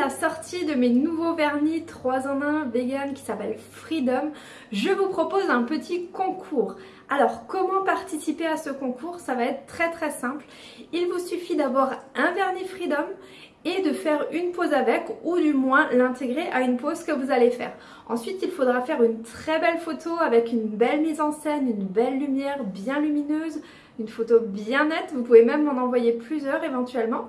la sortie de mes nouveaux vernis 3 en 1 vegan qui s'appelle Freedom, je vous propose un petit concours. Alors comment participer à ce concours? Ça va être très très simple. Il vous suffit d'avoir un vernis Freedom et de faire une pause avec ou du moins l'intégrer à une pause que vous allez faire. Ensuite il faudra faire une très belle photo avec une belle mise en scène, une belle lumière bien lumineuse, une photo bien nette, vous pouvez même m'en envoyer plusieurs éventuellement.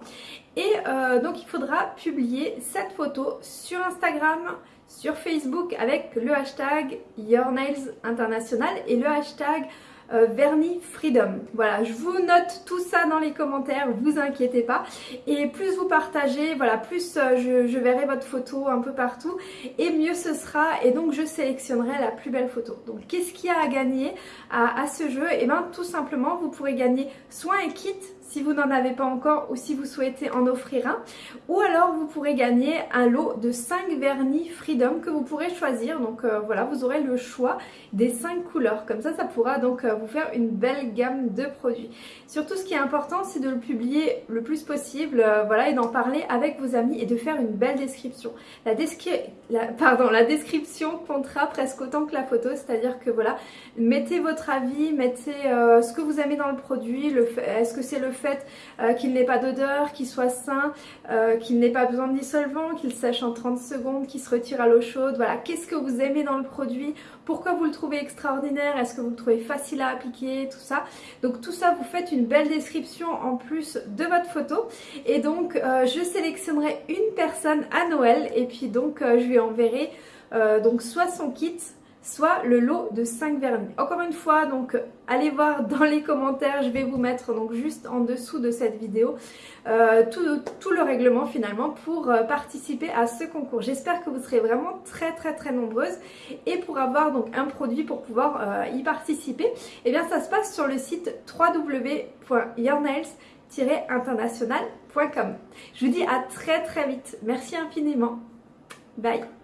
Et euh, donc il faudra publier cette photo sur Instagram, sur Facebook avec le hashtag Your Nails International et le hashtag euh, vernis freedom. Voilà, je vous note tout ça dans les commentaires, vous inquiétez pas. Et plus vous partagez, voilà, plus euh, je, verrai votre photo un peu partout et mieux ce sera. Et donc je sélectionnerai la plus belle photo. Donc qu'est-ce qu'il y a à gagner à, ce jeu? Et eh bien tout simplement, vous pourrez gagner soit un kit si vous n'en avez pas encore ou si vous souhaitez en offrir un. Ou alors vous pourrez gagner un lot de 5 vernis Freedom que vous pourrez choisir. Donc euh, voilà, vous aurez le choix des 5 couleurs. Comme ça, ça pourra donc vous faire une belle gamme de produits. Surtout ce qui est important, c'est de le publier le plus possible euh, voilà, et d'en parler avec vos amis et de faire une belle description. La, la, pardon, la description comptera presque autant que la photo, c'est-à-dire que voilà, mettez votre avis, mettez ce que vous aimez dans le produit, est-ce que c'est le fait euh, qu'il n'ait pas d'odeur, qu'il soit sain, euh, qu'il n'ait pas besoin de dissolvant, qu'il sèche en 30 secondes, qu'il se retire à l'eau chaude. Voilà, qu'est-ce que vous aimez dans le produit Pourquoi vous le trouvez extraordinaire Est-ce que vous le trouvez facile à appliquer Tout ça. Donc tout ça, vous faites une belle description en plus de votre photo. Et donc, euh, je sélectionnerai une personne à Noël et puis donc je lui enverrai donc soit son kit, soit le lot de 5 vernis. Encore une fois, donc allez voir dans les commentaires, je vais vous mettre donc juste en dessous de cette vidéo euh, tout, le règlement finalement pour euh, participer à ce concours. J'espère que vous serez vraiment très très très nombreuses et pour avoir donc un produit pour pouvoir euh, y participer, eh bien ça se passe sur le site www.yournails-international.com. Je vous dis à très très vite. Merci infiniment. Bye